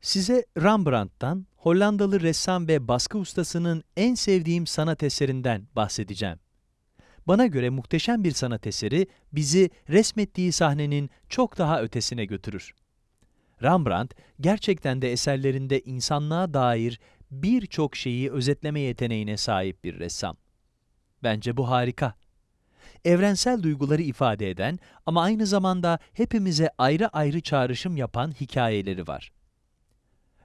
Size Rembrandt'tan, Hollandalı ressam ve baskı ustasının en sevdiğim sanat eserinden bahsedeceğim. Bana göre muhteşem bir sanat eseri bizi resmettiği sahnenin çok daha ötesine götürür. Rembrandt gerçekten de eserlerinde insanlığa dair birçok şeyi özetleme yeteneğine sahip bir ressam. Bence bu harika. Evrensel duyguları ifade eden ama aynı zamanda hepimize ayrı ayrı çağrışım yapan hikayeleri var.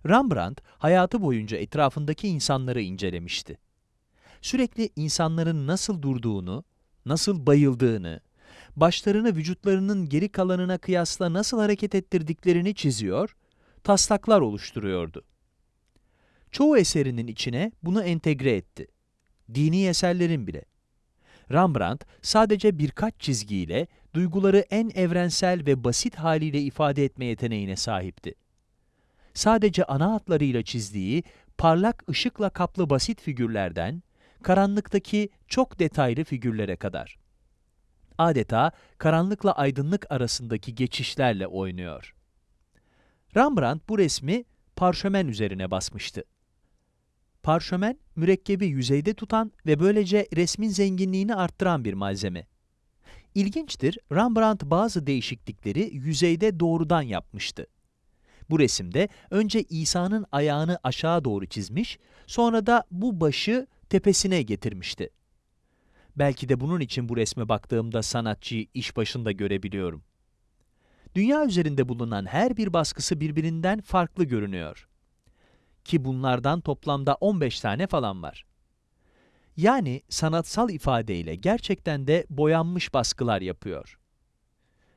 Rembrandt hayatı boyunca etrafındaki insanları incelemişti. Sürekli insanların nasıl durduğunu, nasıl bayıldığını, başlarını vücutlarının geri kalanına kıyasla nasıl hareket ettirdiklerini çiziyor, taslaklar oluşturuyordu. Çoğu eserinin içine bunu entegre etti. Dini eserlerin bile. Rembrandt sadece birkaç çizgiyle duyguları en evrensel ve basit haliyle ifade etme yeteneğine sahipti. Sadece ana hatlarıyla çizdiği parlak ışıkla kaplı basit figürlerden, karanlıktaki çok detaylı figürlere kadar. Adeta karanlıkla aydınlık arasındaki geçişlerle oynuyor. Rembrandt bu resmi parşömen üzerine basmıştı. Parşömen, mürekkebi yüzeyde tutan ve böylece resmin zenginliğini arttıran bir malzeme. İlginçtir, Rembrandt bazı değişiklikleri yüzeyde doğrudan yapmıştı. Bu resimde önce İsa'nın ayağını aşağı doğru çizmiş, sonra da bu başı tepesine getirmişti. Belki de bunun için bu resme baktığımda sanatçıyı iş başında görebiliyorum. Dünya üzerinde bulunan her bir baskısı birbirinden farklı görünüyor. Ki bunlardan toplamda 15 tane falan var. Yani sanatsal ifadeyle gerçekten de boyanmış baskılar yapıyor.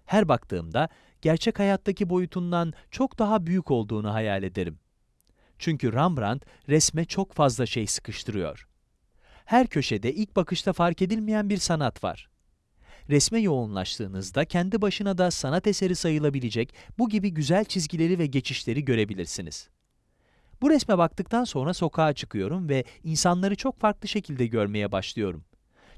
Her baktığımda gerçek hayattaki boyutundan çok daha büyük olduğunu hayal ederim. Çünkü Rembrandt resme çok fazla şey sıkıştırıyor. Her köşede ilk bakışta fark edilmeyen bir sanat var. Resme yoğunlaştığınızda kendi başına da sanat eseri sayılabilecek bu gibi güzel çizgileri ve geçişleri görebilirsiniz. Bu resme baktıktan sonra sokağa çıkıyorum ve insanları çok farklı şekilde görmeye başlıyorum.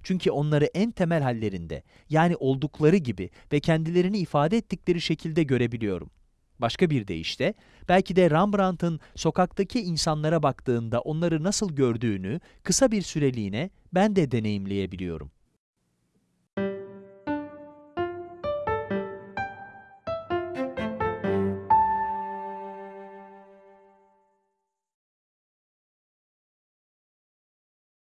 Çünkü onları en temel hallerinde, yani oldukları gibi ve kendilerini ifade ettikleri şekilde görebiliyorum. Başka bir deyişle, belki de Rembrandt'ın sokaktaki insanlara baktığında onları nasıl gördüğünü kısa bir süreliğine ben de deneyimleyebiliyorum.